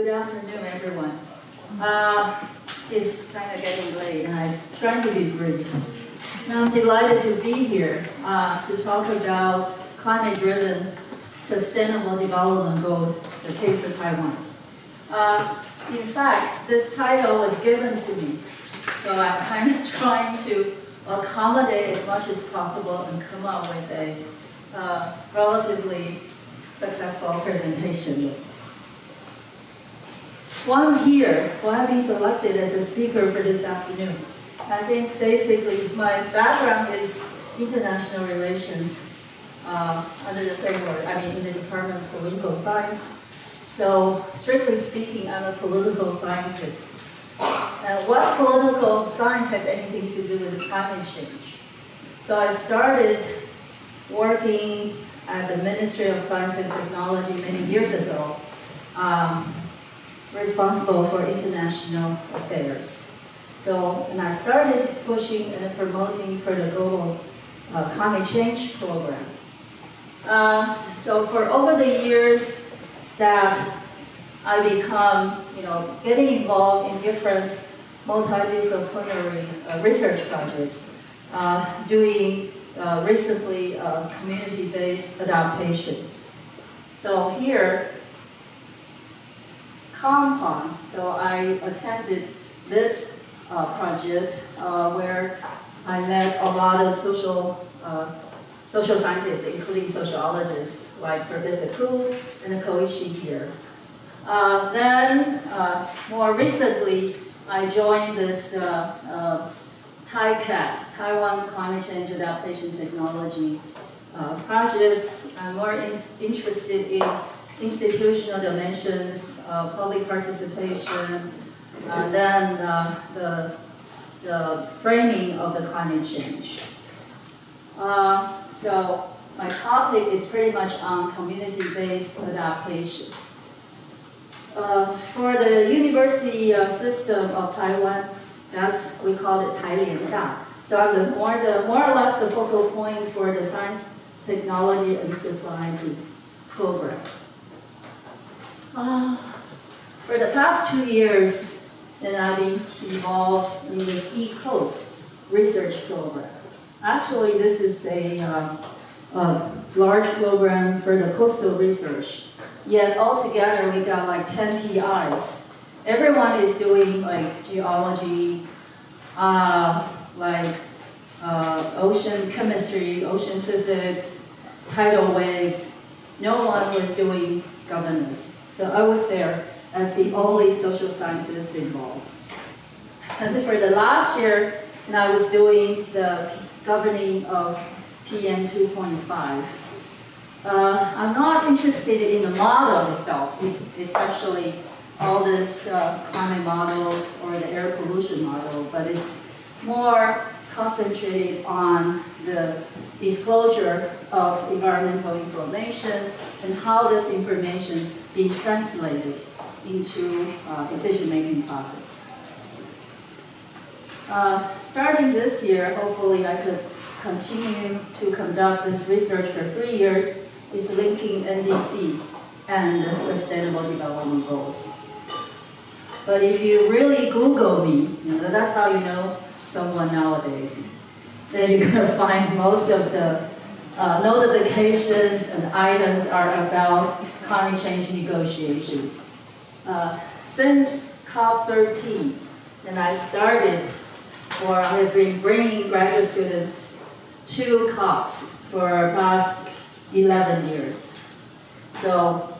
Good afternoon, everyone. Uh, it's kind of getting late, and I'm trying to be brief. Now, I'm delighted to be here uh, to talk about climate-driven sustainable development goals, the case of Taiwan. Uh, in fact, this title was given to me, so I'm kind of trying to accommodate as much as possible and come up with a uh, relatively successful presentation. While I'm here, while I've been selected as a speaker for this afternoon, I think basically my background is international relations uh, under the framework, I mean in the Department of Political Science. So strictly speaking, I'm a political scientist. Uh, what political science has anything to do with climate change? So I started working at the Ministry of Science and Technology many years ago. Um, responsible for international affairs. So, and I started pushing and promoting for the global uh, climate change program. Uh, so for over the years that I become, you know, getting involved in different multidisciplinary uh, research projects, uh, doing uh, recently community-based adaptation. So here, Compound. So I attended this uh, project uh, where I met a lot of social uh, social scientists, including sociologists like Professor Ku and Koichi here. Uh, then, uh, more recently, I joined this uh, TaiCAT, Taiwan Climate Change Adaptation Technology projects. I'm more in interested in institutional dimensions, uh, public participation, and then uh, the, the framing of the climate change. Uh, so my topic is pretty much on community-based adaptation. Uh, for the university uh, system of Taiwan, that's, we call it Tailian Da. So I'm the more, the, more or less the focal point for the science, technology, and society program. Uh, for the past two years, and I've been involved in this E-Coast research program. Actually, this is a, uh, a large program for the coastal research. Yet altogether, we got like 10 PIs. Everyone is doing like geology, uh, like uh, ocean chemistry, ocean physics, tidal waves. No one was doing governance. So I was there as the only social scientist involved. And for the last year, and I was doing the governing of PM 2.5. Uh, I'm not interested in the model itself, especially all these uh, climate models or the air pollution model, but it's more concentrated on the disclosure of environmental information and how this information being translated into uh, decision-making process. Uh, starting this year, hopefully I could continue to conduct this research for three years, is linking NDC and Sustainable Development Goals. But if you really Google me, you know, that's how you know someone nowadays. Then you're going to find most of the uh, notifications and items are about climate change negotiations. Uh, since COP13, and I started, or I've been bringing graduate students to COPs for past 11 years. So,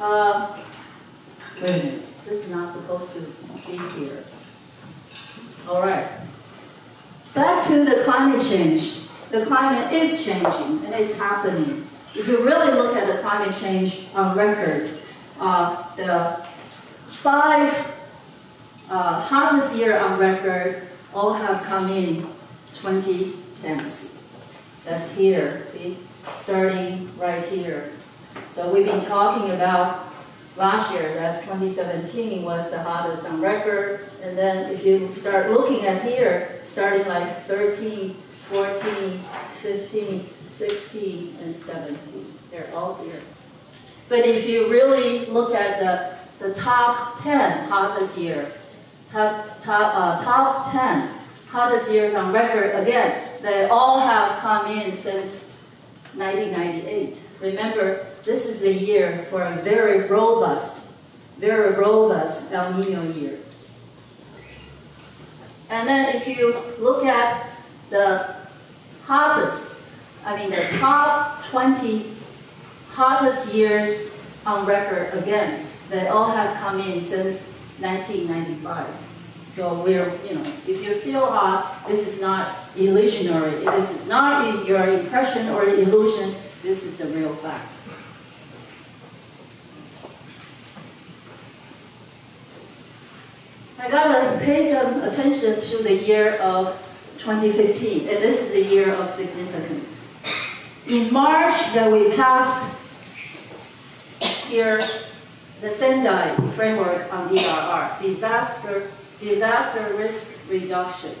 uh, wait a minute, this is not supposed to be here. All right. Back to the climate change. The climate is changing and it's happening. If you really look at the climate change on record, uh, the five uh, hottest year on record all have come in 2010s. That's here, see? starting right here. So we've been talking about last year, that's 2017, was the hottest on record. And then if you start looking at here, starting like 13, 14, 15, 16, and 17. They're all here. But if you really look at the, the top 10 hottest year, top, top, uh, top 10 hottest years on record, again, they all have come in since 1998. Remember, this is the year for a very robust, very robust El Nino year. And then if you look at the hottest, I mean the top 20 hottest years on record again, they all have come in since 1995. So we're, you know, if you feel hot, this is not illusionary. This is not your impression or illusion. This is the real fact. I gotta pay some attention to the year of 2015, and this is the year of significance. In March, that we passed here the Sendai framework on DRR, disaster, disaster risk reduction.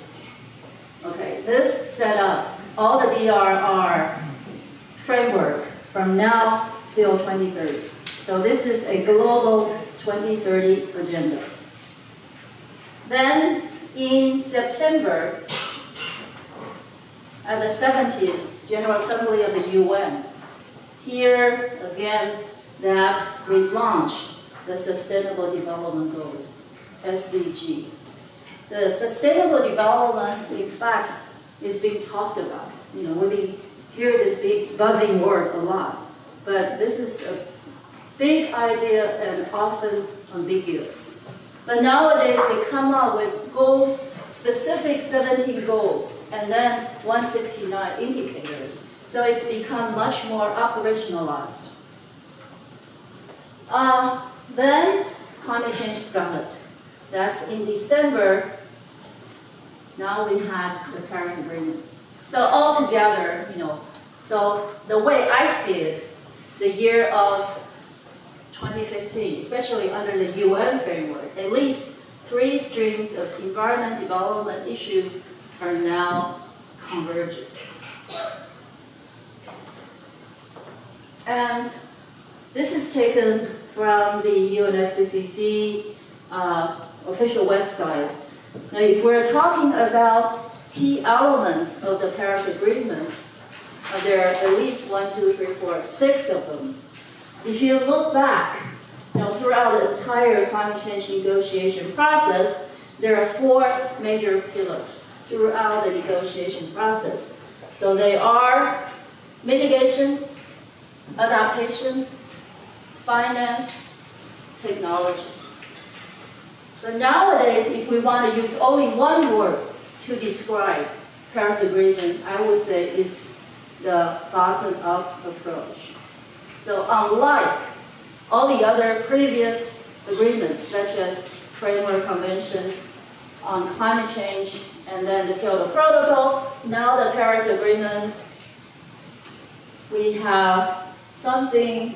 Okay, this set up all the DRR framework from now till 2030. So this is a global 2030 agenda. Then in September, at the 70th General Assembly of the UN, here again that we've launched the Sustainable Development Goals, SDG. The Sustainable Development, in fact, is being talked about. You know, we hear this big buzzing word a lot, but this is a big idea and often ambiguous. But nowadays, we come up with goals, specific 17 goals, and then 169 indicators. So it's become much more operationalized. Uh, then, Climate Change Summit. That's in December. Now we had the Paris Agreement. So altogether, you know, so the way I see it, the year of 2015, especially under the UN framework, at least three streams of environment development issues are now converging. And this is taken from the UNFCCC uh, official website. Now, if we're talking about key elements of the Paris Agreement, uh, there are at least one, two, three, four, six of them. If you look back, know, throughout the entire climate change negotiation process, there are four major pillars throughout the negotiation process. So they are mitigation, adaptation, finance, technology. But nowadays, if we want to use only one word to describe Paris Agreement, I would say it's the bottom-up approach. So unlike all the other previous agreements, such as Framework Convention on Climate Change and then the Kyoto Protocol, now the Paris Agreement, we have something,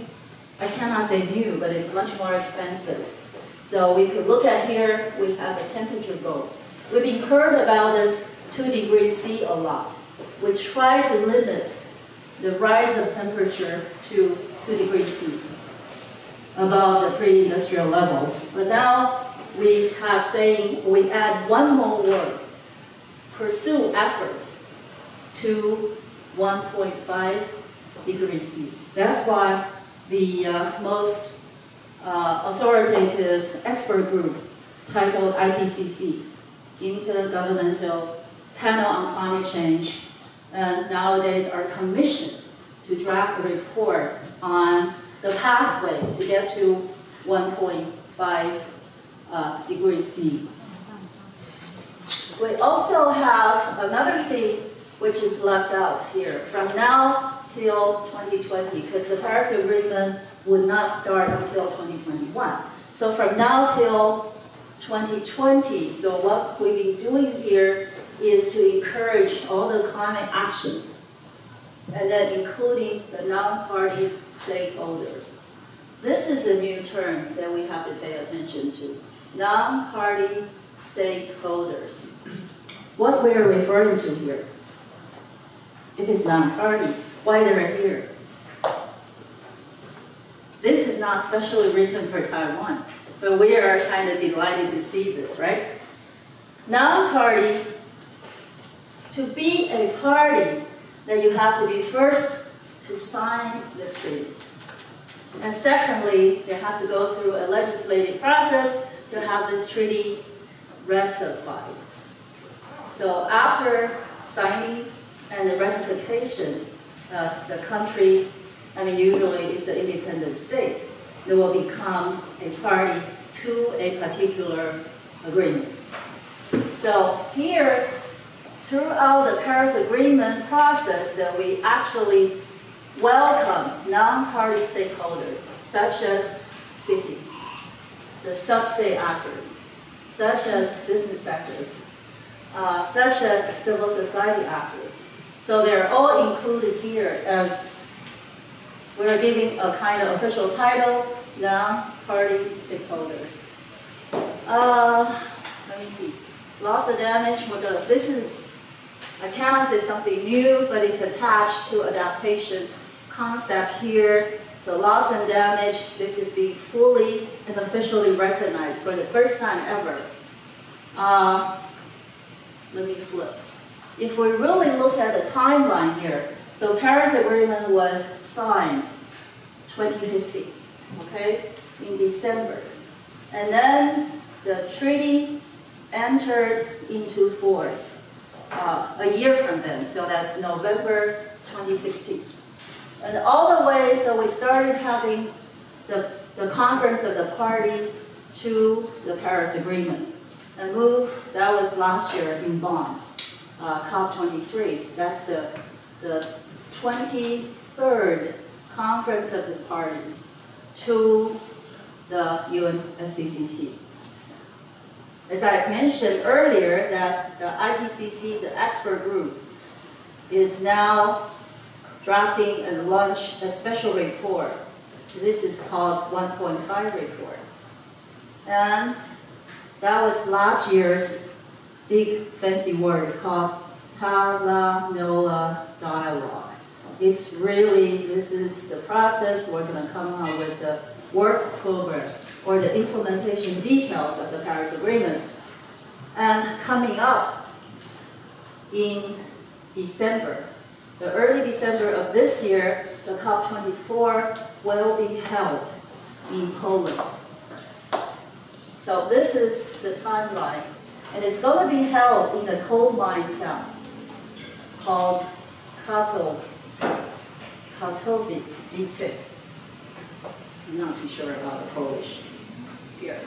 I cannot say new, but it's much more expensive. So we could look at here, we have a temperature goal. We've been heard about this 2 degrees C a lot. We try to limit the rise of temperature to 2 degrees C above the pre-industrial levels. But now we have saying we add one more word, pursue efforts to 1.5 degrees C. That's why the uh, most uh, authoritative expert group titled IPCC, Intergovernmental Panel on Climate Change, and nowadays are commissioned to draft a report on the pathway to get to 1.5 uh, degrees C. We also have another thing which is left out here. From now till 2020, because the Paris Agreement would not start until 2021. So from now till 2020, so what we've been doing here is to encourage all the climate actions, and then including the non-party stakeholders. This is a new term that we have to pay attention to. Non-party stakeholders. What we're referring to here. If it's non-party, why they're here? This is not specially written for Taiwan, but we are kind of delighted to see this, right? Non-party, to be a party, then you have to be first to sign this treaty. And secondly, it has to go through a legislative process to have this treaty ratified. So after signing and the ratification, uh, the country, I mean, usually it's an independent state, they will become a party to a particular agreement. So here, throughout the Paris Agreement process, that we actually welcome non-party stakeholders, such as cities, the sub-state actors, such as business sectors, uh, such as civil society actors. So they're all included here as we're giving a kind of official title, non-party stakeholders. Uh, let me see. Loss of damage, we're gonna, this is, I cannot say something new, but it's attached to adaptation concept here. So loss and damage, this is being fully and officially recognized for the first time ever. Uh, let me flip. If we really look at the timeline here, so Paris Agreement was signed 2015, okay, in December. And then the treaty entered into force uh, a year from then, so that's November 2016. And all the way, so we started having the, the conference of the parties to the Paris Agreement. And move, that was last year in Bonn, uh, COP23. That's the, the 23rd conference of the parties to the UNFCCC. As I mentioned earlier, that the IPCC, the expert group, is now drafting and launch a special report. This is called 1.5 report. And that was last year's big fancy word. It's called Talanoa Dialogue. It's really, this is the process. We're going to come up with the work program or the implementation details of the Paris Agreement. And coming up in December, the early December of this year, the COP24 will be held in Poland. So this is the timeline. And it's going to be held in a coal mine town called Kato, Katowice. I'm not too sure about the Polish here.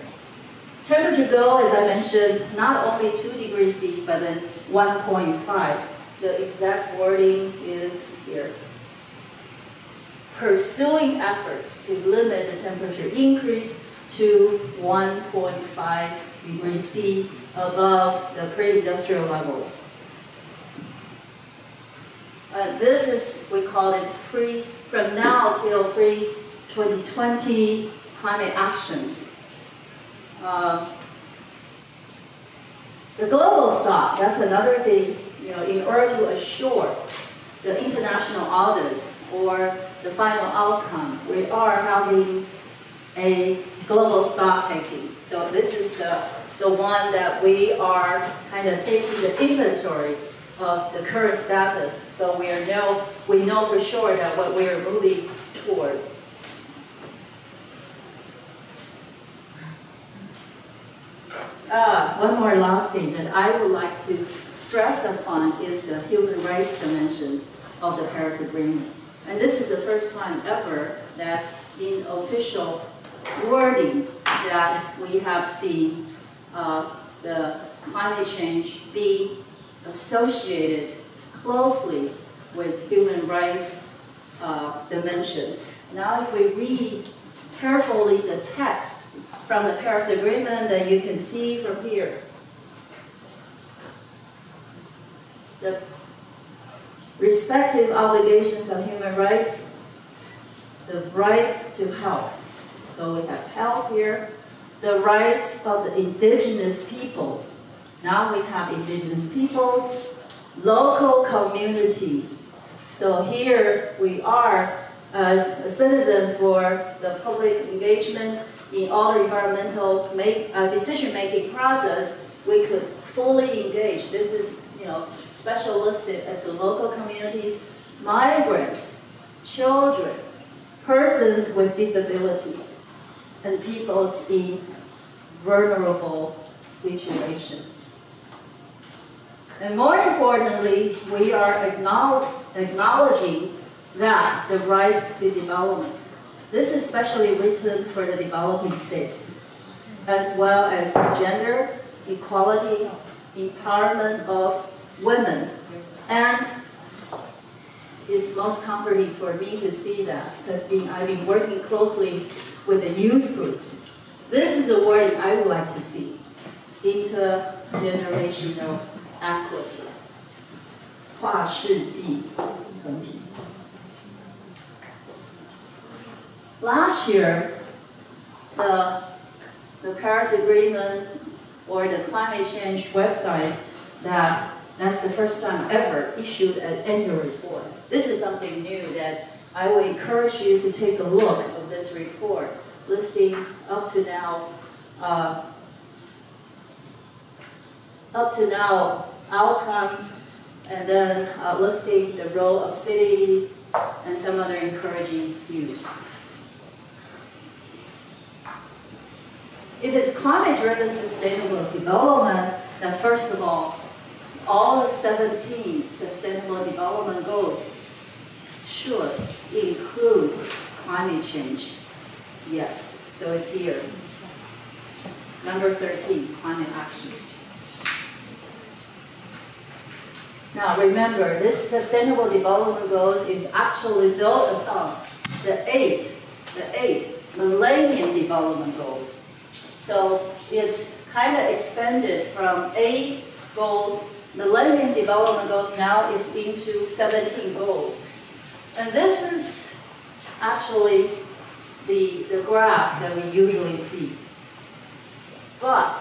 Temperature goal, as I mentioned, not only 2 degrees C, but then 1.5 the exact wording is here. Pursuing efforts to limit the temperature increase to 1.5 degrees C above the pre-industrial levels. Uh, this is, we call it pre, from now till pre-2020 climate actions. Uh, the global stock, that's another thing you know, in order to assure the international audits or the final outcome, we are having a global stock taking. So this is uh, the one that we are kind of taking the inventory of the current status. So we are know we know for sure that what we are moving toward. Ah, one more last thing that I would like to stress upon is the human rights dimensions of the Paris Agreement. And this is the first time ever that in official wording that we have seen uh, the climate change being associated closely with human rights uh, dimensions. Now if we read carefully the text from the Paris Agreement that you can see from here, the respective obligations of human rights, the right to health. So we have health here, the rights of the indigenous peoples. Now we have indigenous peoples, local communities. So here we are as a citizen for the public engagement in all the environmental make, uh, decision-making process, we could fully engage. This is, you know, special listed as the local communities, migrants, children, persons with disabilities, and peoples in vulnerable situations. And more importantly, we are acknowledging that the right to development. This is specially written for the developing states, as well as gender equality, empowerment of women, and it's most comforting for me to see that because being, I've been working closely with the youth groups. This is the wording I would like to see intergenerational equity. 跨世纪公平。Last year, the, the Paris Agreement or the climate change website that that's the first time ever issued an annual report. This is something new that I would encourage you to take a look at this report, listing up to now, uh, up to now outcomes, and then uh, listing the role of cities and some other encouraging views. If it's climate-driven sustainable development, then first of all, all the 17 sustainable development goals should include climate change. Yes, so it's here. Number 13, climate action. Now remember, this sustainable development goals is actually built upon the eight, the eight millennium development goals. So it's kind of expanded from eight goals, millennium development goals now is into 17 goals. And this is actually the, the graph that we usually see. But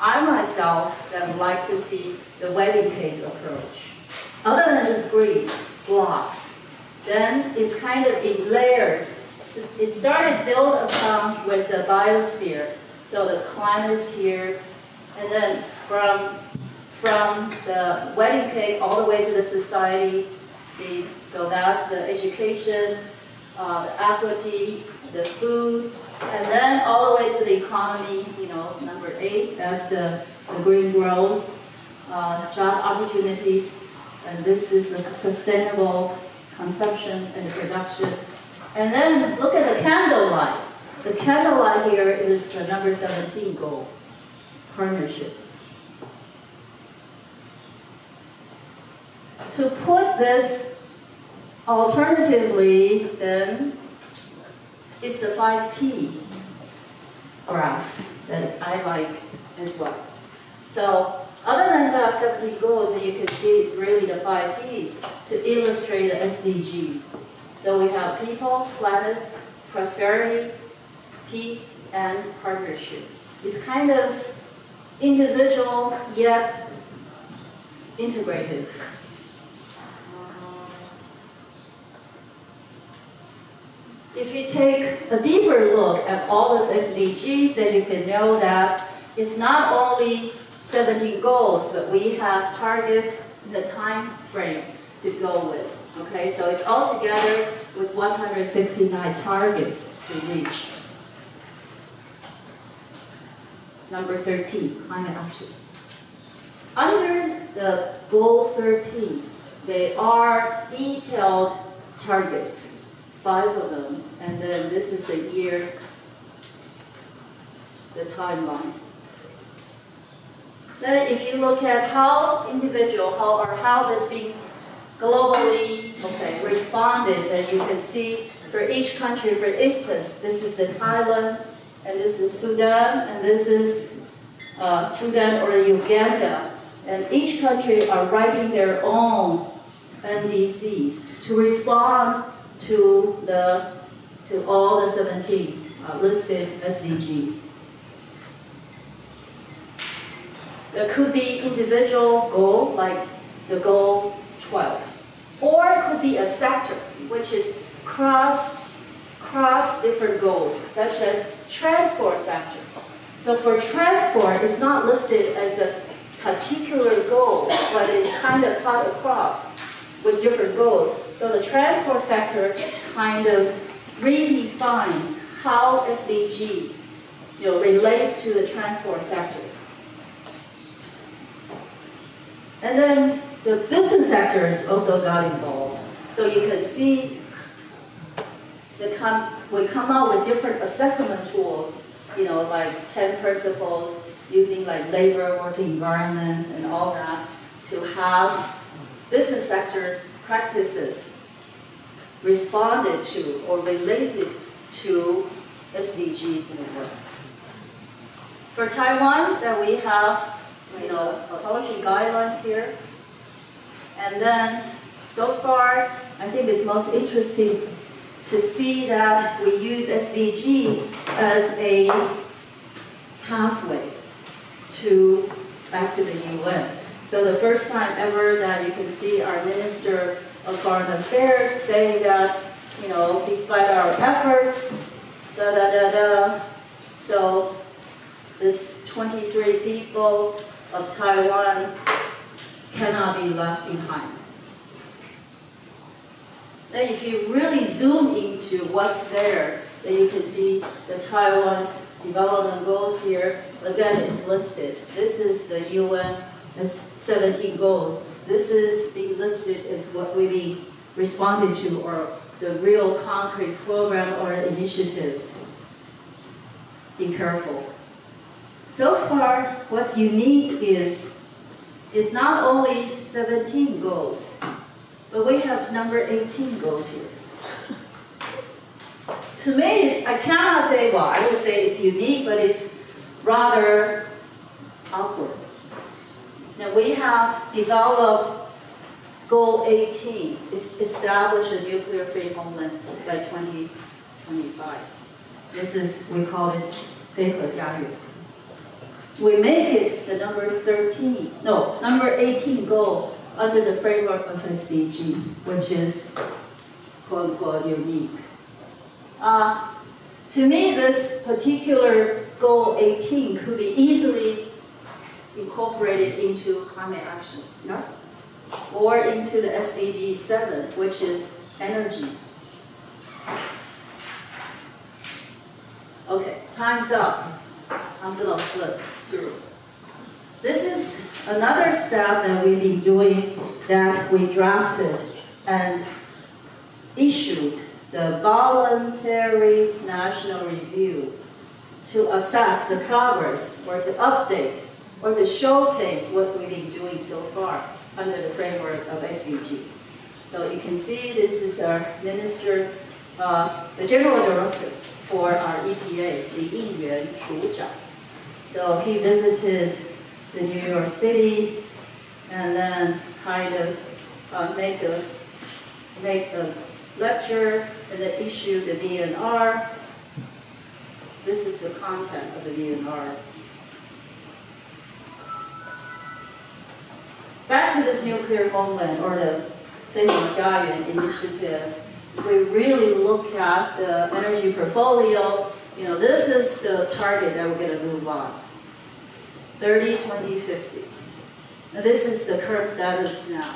I myself would like to see the wedding cake approach. Other than just grid blocks, then it's kind of in layers it started built upon with the biosphere. So the climate is here, and then from from the wedding cake all the way to the society. See, so that's the education, uh, the equity, the food, and then all the way to the economy. You know, number eight, that's the, the green growth, uh, job opportunities, and this is a sustainable consumption and production and then look at the candlelight. The candlelight here is the number 17 goal, partnership. To put this alternatively, then it's the 5P graph that I like as well. So other than the 17 goals that you can see, it's really the 5 Ps to illustrate the SDGs. So we have people, planet, prosperity, peace, and partnership. It's kind of individual yet integrative. If you take a deeper look at all these SDGs, then you can know that it's not only 17 goals, but we have targets in the time frame to go with. Okay, so it's all together with 169 targets to reach. Number 13, climate action. Under the goal 13, they are detailed targets, five of them, and then this is the year, the timeline. Then if you look at how individual, how or how this being globally okay, responded then you can see for each country, for instance, this is the Thailand, and this is Sudan, and this is uh, Sudan or Uganda. And each country are writing their own NDCs to respond to the to all the 17 uh, listed SDGs. There could be individual goal, like the goal 12 Or it could be a sector, which is cross, cross different goals, such as transport sector. So for transport, it's not listed as a particular goal, but it's kind of cut across with different goals. So the transport sector kind of redefines how SDG you know, relates to the transport sector. And then the business sectors also got involved. So you can see we come out with different assessment tools, you know, like 10 principles, using like labor, working environment, and all that, to have business sectors practices responded to or related to SDGs in the work. For Taiwan, that we have, you know, policy guidelines here. And then, so far, I think it's most interesting to see that we use SDG as a pathway to back to the UN. So the first time ever that you can see our Minister of Foreign Affairs saying that, you know, despite our efforts, da da da da. So this 23 people of Taiwan cannot be left behind. Then if you really zoom into what's there, then you can see the Taiwan's development goals here. Again, it's listed. This is the UN 17 goals. This is the listed as what we responded to or the real concrete program or initiatives. Be careful. So far, what's unique is it's not only 17 goals, but we have number 18 goals here. to me, I cannot say, well, I would say it's unique, but it's rather awkward. Now we have developed Goal 18 is establish a nuclear-free homeland by 2025. This is, we call it We make it the number 13, no, number 18 goal under the framework of SDG, which is quote-unquote unique. Uh, to me, this particular goal 18 could be easily incorporated into climate actions, yeah? or into the SDG 7, which is energy. Okay, time's up. I'm gonna flip through. This is another step that we've been doing that we drafted and issued the voluntary national review to assess the progress or to update or to showcase what we've been doing so far under the framework of SDG. So you can see this is our minister, uh, the general director for our EPA, Li Shu Zhang. So he visited the New York City and then kind of uh, make a make a lecture and then issue the VNR. This is the content of the VNR. Back to this nuclear homeland or the Jiayuan initiative, we really look at the energy portfolio, you know, this is the target that we're going to move on. 30, 20, 50. Now this is the current status now.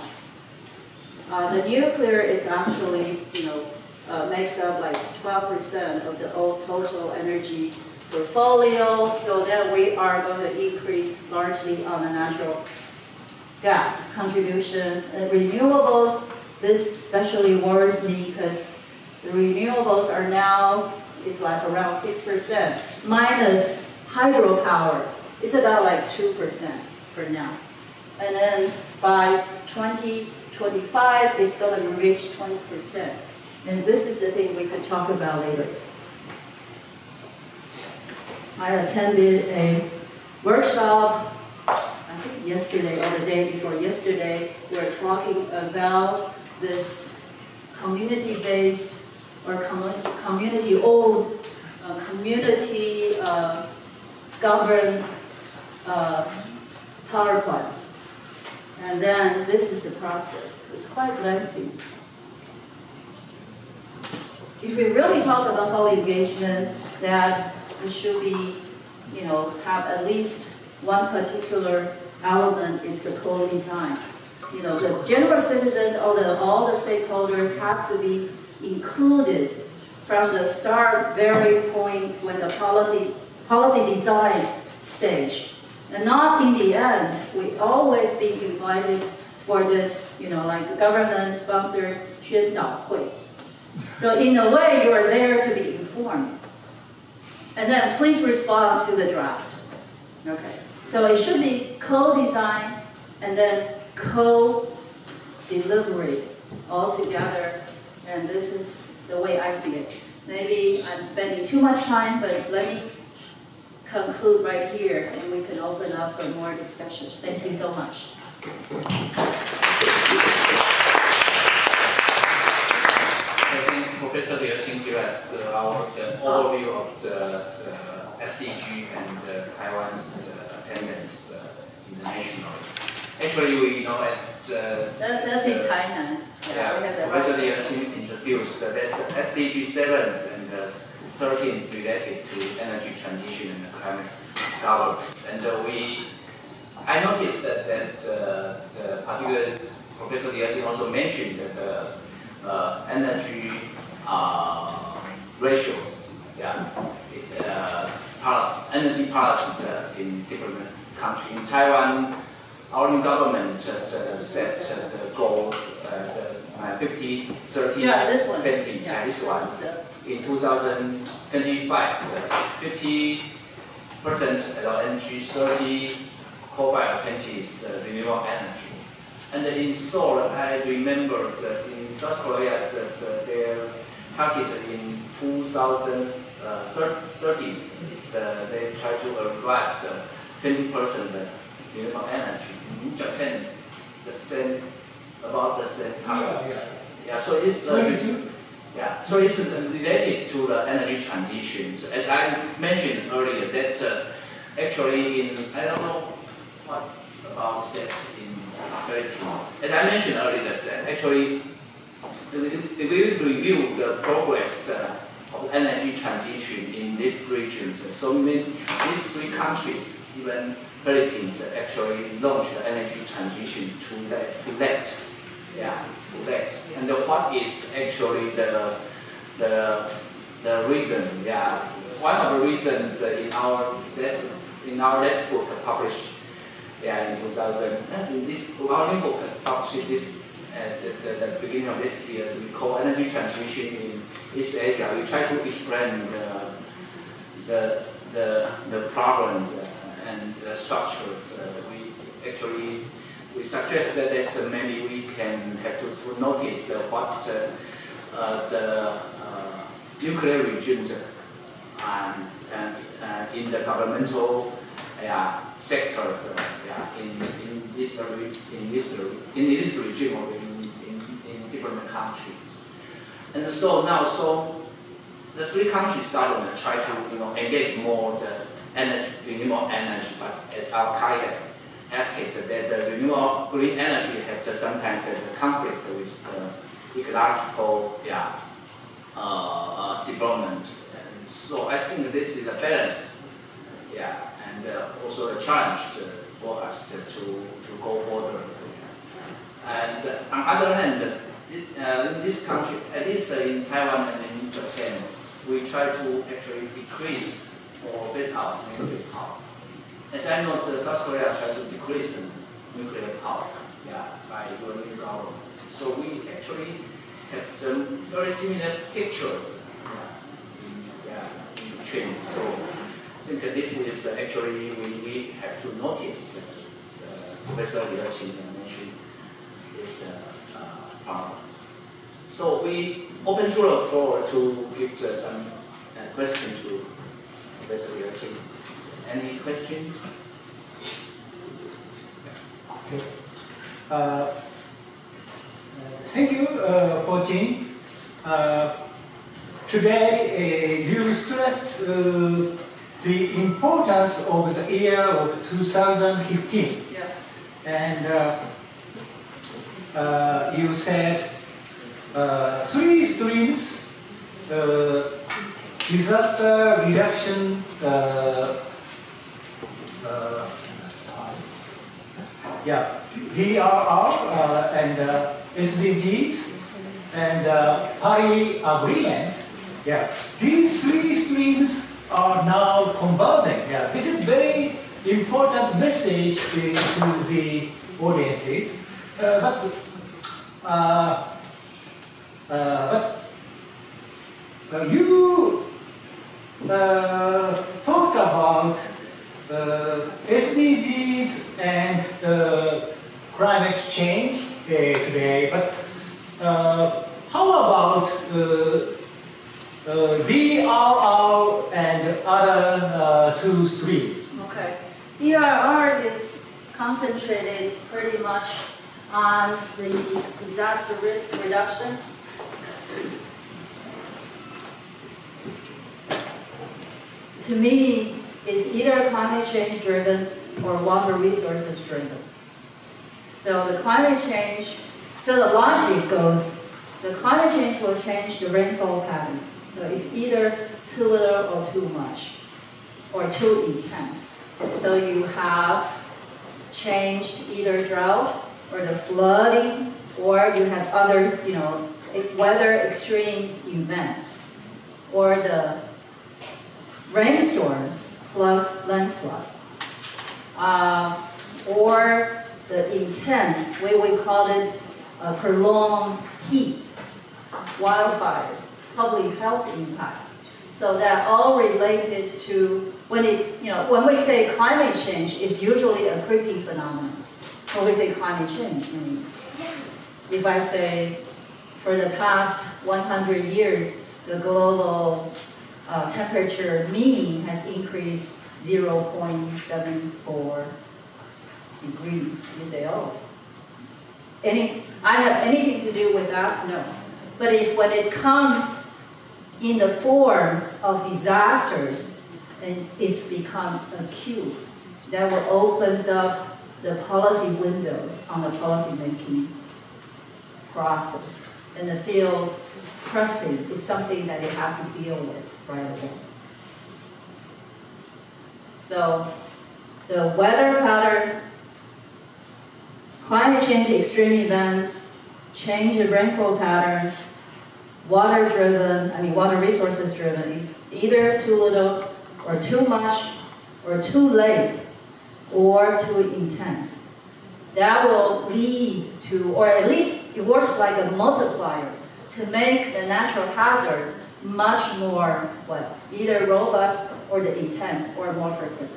Uh, the nuclear is actually, you know, uh, makes up like 12% of the old total energy portfolio, so that we are going to increase largely on the natural gas contribution. And renewables, this especially worries me because the renewables are now, it's like around 6%, minus hydropower, it's about like 2% for now. And then by 2025, it's going to reach 20%. And this is the thing we could talk about later. I attended a workshop, yesterday or the day before yesterday, we were talking about this community-based or community-owned, uh, community uh, uh, power plants. And then this is the process. It's quite lengthy. If we really talk about whole engagement, that we should be, you know, have at least one particular element is the co-design. You know, the general citizens or the, all the stakeholders have to be included from the start very point when the policy, policy design stage. And not in the end, we always be invited for this, you know, like government-sponsored 宣导会. So in a way, you are there to be informed. And then please respond to the draft. Okay. So it should be co-design and then co-delivery all together. And this is the way I see it. Maybe I'm spending too much time, but let me conclude right here and we can open up for more discussion. Thank you so much. Professor Liu Qing gave us the, our, the overview of the, the SDG and uh, Taiwan's uh, attendance uh, internationally. Actually, we know at uh, That, that's in Tainan. Yeah, we have the Professor Liu introduced that SDG 7 and uh, 13 related to energy transition and climate governance. And uh, we, I noticed that, that uh, the particular Professor Liu also mentioned that the uh, energy uh, ratios, yeah, uh, policy, energy policy uh, in different countries. In Taiwan, our new government uh, uh, set uh, the goal, uh, the uh, 50, 30, Yeah, this one. 20, yeah, this one. In 2025, uh, 50 percent LNG, 30 coal-fired, 20 is uh, renewable energy. And in Seoul, I remember that in South Korea, that uh, their target in 2030, uh, they try to arrive at 20 percent renewable energy. In Japan, the same, about the same target. Yeah, so it's uh, yeah, so it's related to the energy transition. So As I mentioned earlier, that uh, actually in, I don't know what about that in. As I mentioned earlier, that actually if if we review the progress uh, of energy transition in this region, so these three countries, even Philippines, uh, actually launched energy transition to that, to that yeah, correct. And the- what is actually the, the, the reason, yeah, one of the reasons uh, in our, in our last book published, yeah, in 2000, uh, in this, our new book published this, at the, the, the beginning of this year, so we call energy transition in East Asia. We try to explain the, the, the, the problems uh, and the structures. Uh, we actually we suggested that uh, maybe we can have to, to notice what uh, uh, the uh, nuclear regime and, and uh, in the governmental yeah, sectors uh, yeah, in, in, this, in, this, in this regime or in, in, in different countries. And so now, so the three countries to try to you know, engage more the energy, renewable energy, but as our guidance aspect that the renewable green energy has sometimes a conflict with uh, ecological yeah, uh, uh, development. And so I think this is a balance, yeah, and uh, also a challenge for us to, to, go further. And uh, on the other hand, uh, in this country, at least in Taiwan and in Japan, we try to actually decrease or phase out nuclear power. As I know, the South Korea tried to decrease the nuclear power yeah, by your new government. So we actually have some very similar pictures yeah, in, yeah, in between. So think this is actually we, we have to notice that uh, Professor Liu mentioned this uh, uh, problem. So we open to the floor to give some uh, question to Professor Liu. Any question? Uh, uh, Thank you uh, Jing. Uh, Today, uh, you stressed the importance of the year of 2015. Yes. And uh, uh, you said uh, three streams, uh, disaster reduction, uh, uh, yeah, DRR uh, and uh, SDGs and uh, Paris Agreement. Yeah, these three streams are now converging. Yeah, this is very important message to, the audiences. Uh, but uh, uh, but uh, you uh, talked about uh, SDGs and climate change today, but how about uh, uh, uh, two streams? Okay. DRR is concentrated pretty much on the disaster risk reduction. To me, it's either climate change driven or water resources driven. So the climate change, so the logic goes, the climate change will change the rainfall pattern. So it's either too little or too much, or too intense. So you have changed either drought or the flooding, or you have other, you know, weather extreme events, or the rainstorms plus landslides. Uh, or the intense, we we call it uh, prolonged heat, wildfires, public health impacts. So that all related to when it, you know, when we say climate change, it's usually a creeping phenomenon. When we say climate change, I mean, if I say for the past 100 years, the global uh, temperature mean has increased 0.74 degrees. You say, oh, any, I have anything to do with that? No. But if when it comes in the form of disasters, and it's become acute, that will opens up the policy windows on the policy making process. And it feels pressing, it's something that you have to deal with right away. So the weather patterns, climate change extreme events, change in rainfall patterns, water driven, I mean water resources driven is either too little or too much or too late or too intense. That will lead to, or at least it works like a multiplier to make the natural hazards much more, what, either robust or the intense or more frequent.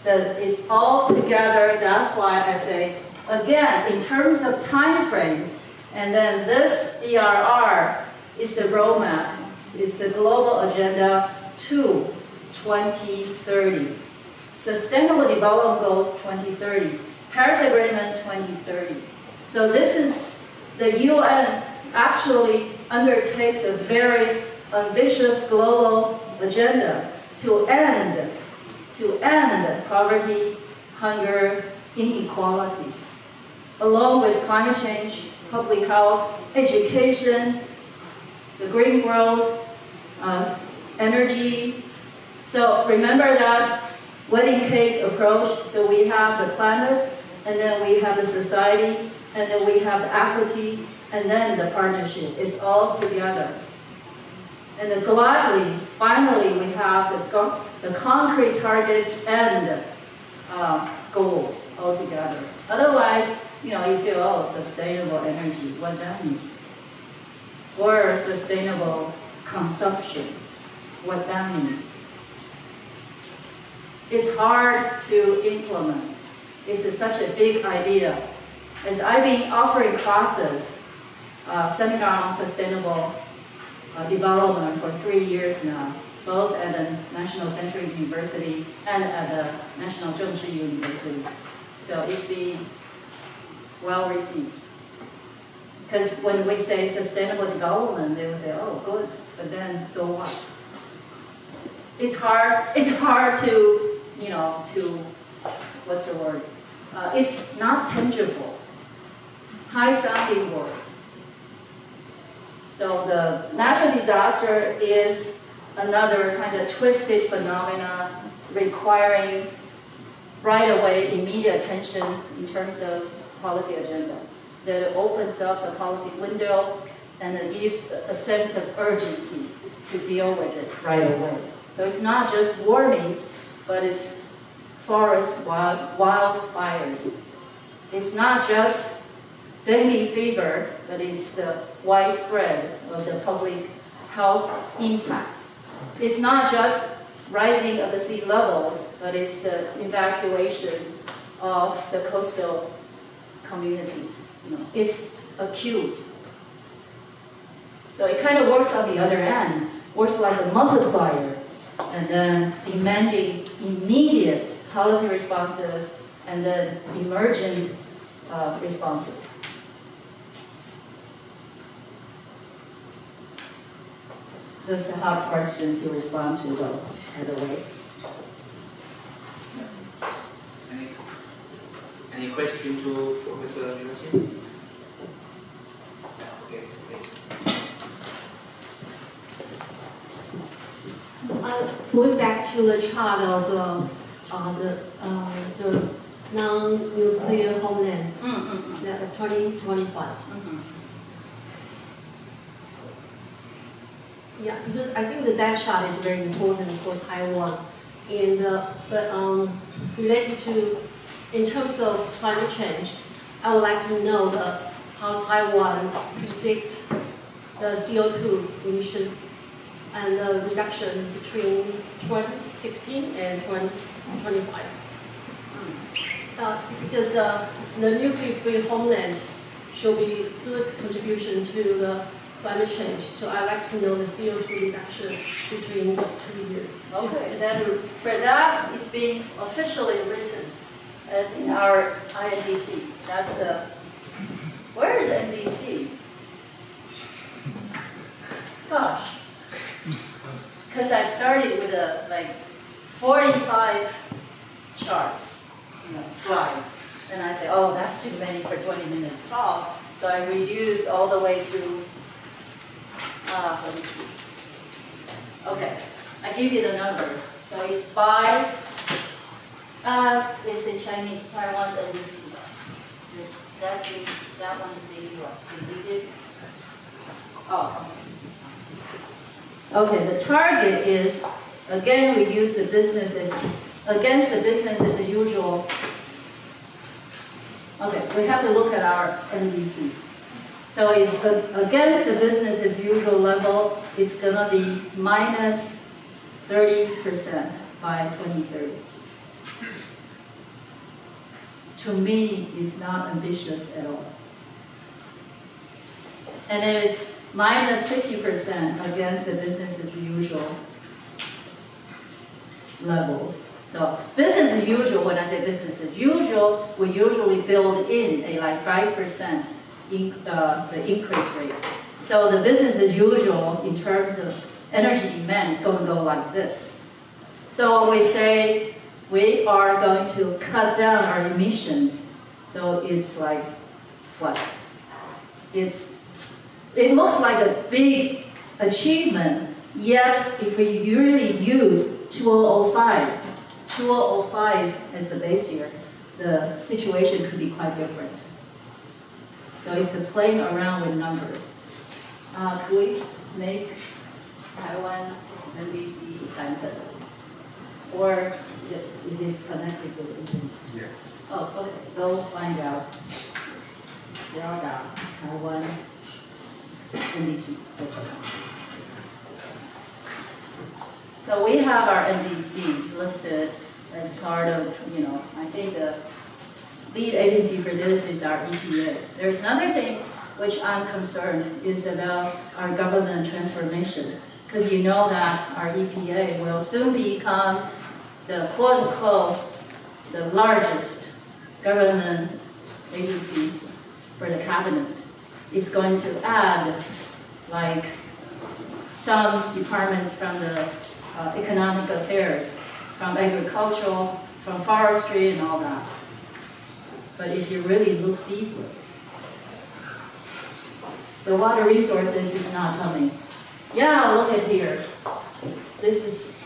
So it's all together, that's why I say, again, in terms of time frame, and then this DRR is the roadmap, is the global agenda to 2030. Sustainable Development Goals 2030, Paris Agreement 2030. So this is, the UN actually undertakes a very ambitious global agenda to end, to end poverty, hunger, inequality, along with climate change, public health, education, the green growth, uh, energy. So remember that wedding cake approach. So we have the planet, and then we have the society, and then we have the equity, and then the partnership. It's all together. And then gladly, finally, we have the, the concrete targets and uh, goals all together. Otherwise, you know, you feel, oh, sustainable energy, what that means. Or sustainable consumption, what that means. It's hard to implement. It's such a big idea. As I've been offering classes, uh, seminar on sustainable uh, development for three years now, both at the National Central University and at the National Chengchi University. So it's been well received. Because when we say sustainable development, they will say, oh, good, but then, so what? It's hard, it's hard to, you know, to, what's the word? Uh, it's not tangible. high sounding word. So the natural disaster is another kind of twisted phenomena requiring right away immediate attention in terms of policy agenda. That opens up the policy window and it gives a sense of urgency to deal with it right away. So it's not just warming, but it's forest wild, wildfires. It's not just dengue fever, but it's the widespread of the public health impacts. It's not just rising of the sea levels, but it's the evacuation of the coastal communities. You know, it's acute. So it kind of works on the other end, works like a multiplier, and then demanding immediate policy responses and then emergent uh, responses. That's a hard question to respond to though, by the way. Any, any question to Professor Liu okay, please. Uh, Going back to the chart of uh, uh, the, uh, the non-nuclear homeland, Mm, mm, mm, the 2025. mhm. Yeah, because I think that that chart is very important for Taiwan. And, uh, but um, related to, in terms of climate change, I would like to know the, how Taiwan predict the CO2 emission and the reduction between 2016 and 2025. Uh, because uh, the nuclear-free homeland should be good contribution to the climate change. So I'd like to know the CO2 reduction between these two years. Okay, then for that, it's being officially written in our INDC. That's the, where is NDC? Gosh. Because I started with a, like, 45 charts, you know, slides. And I say, oh, that's too many for 20 minutes talk. So I reduce all the way to, uh, let me see. Okay, I give you the numbers. So it's by, uh, it's in Chinese, Taiwan's NDC. There's, that's that one is being what, deleted? Oh, okay. Okay, the target is, again, we use the businesses, against the business as usual. Okay, so we have to look at our NDC. So it's against the business as usual level, it's gonna be minus minus thirty percent by twenty thirty. To me, it's not ambitious at all. And it is minus minus fifty percent against the business as usual levels. So business as usual, when I say business as usual, we usually build in a like five percent in, uh, the increase rate. So the business as usual in terms of energy demand is going to go like this. So we say we are going to cut down our emissions, so it's like what? It's it looks like a big achievement, yet if we really use 2005, 2005 as the base year, the situation could be quite different. So it's a playing around with numbers. Uh, could we make Taiwan NDC kind or it is connected with internet? Yeah. Oh, okay, go find out. Dot Taiwan NDC. So we have our NDCs listed as part of, you know, I think the lead agency for this is our EPA. There's another thing which I'm concerned is about our government transformation. Because you know that our EPA will soon become the quote-unquote, the largest government agency for the cabinet. is going to add like some departments from the uh, economic affairs, from agricultural, from forestry and all that. But if you really look deeper, the water resources is not coming. Yeah, look at here. This is,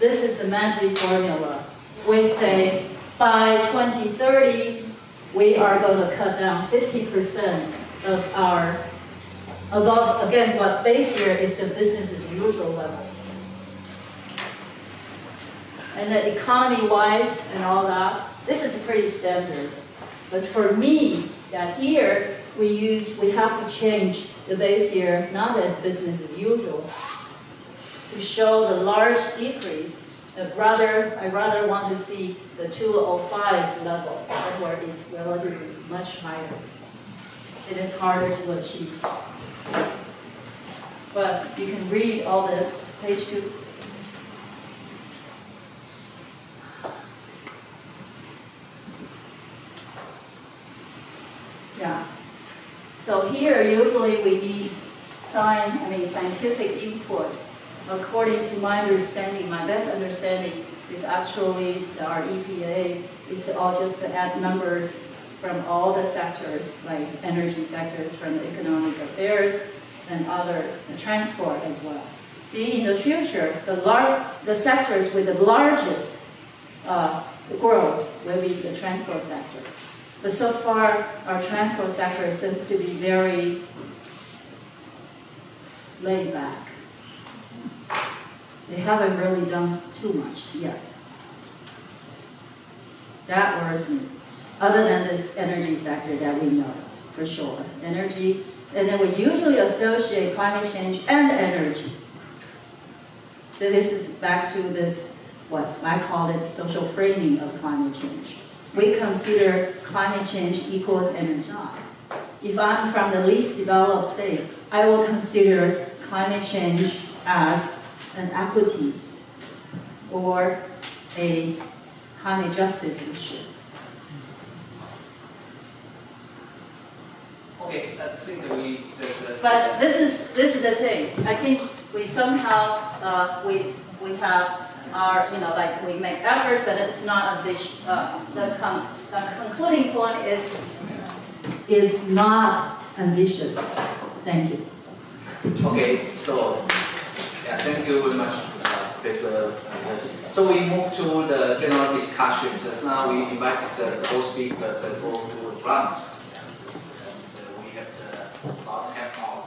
this is the magic formula. We say by 2030, we are going to cut down 50% of our, above, against what base year is the business as usual level. And the economy-wide and all that, this is pretty standard. But for me, that year, we use, we have to change the base year, not as business as usual, to show the large decrease. But rather, I rather want to see the 205 level, where it's relatively much higher. It is harder to achieve. But you can read all this, page two. Yeah. So here, usually we need science, I mean, scientific input. According to my understanding, my best understanding is actually our EPA is all just to add numbers from all the sectors, like energy sectors, from economic affairs and other the transport as well. See, in the future, the lar- the sectors with the largest uh, growth will be the transport sector. But so far, our transport sector seems to be very laid back. They haven't really done too much yet. That worries me, other than this energy sector that we know, for sure. Energy, and then we usually associate climate change and energy. So this is back to this, what I call it, social framing of climate change we consider climate change equals energy. If I'm from the least developed state, I will consider climate change as an equity or a climate justice issue. Okay, I think that we, the, the. But this is, this is the thing, I think we somehow, uh, we, we have our, you know, like, we make efforts, but it's not a big, uh, the con, the concluding point is, is not ambitious. Thank you. Okay, so, yeah, thank you very much, uh, Professor. Uh, so we move to the general discussion. So now we invited uh, the whole speaker to go to the plant. And, uh, we have about half hour.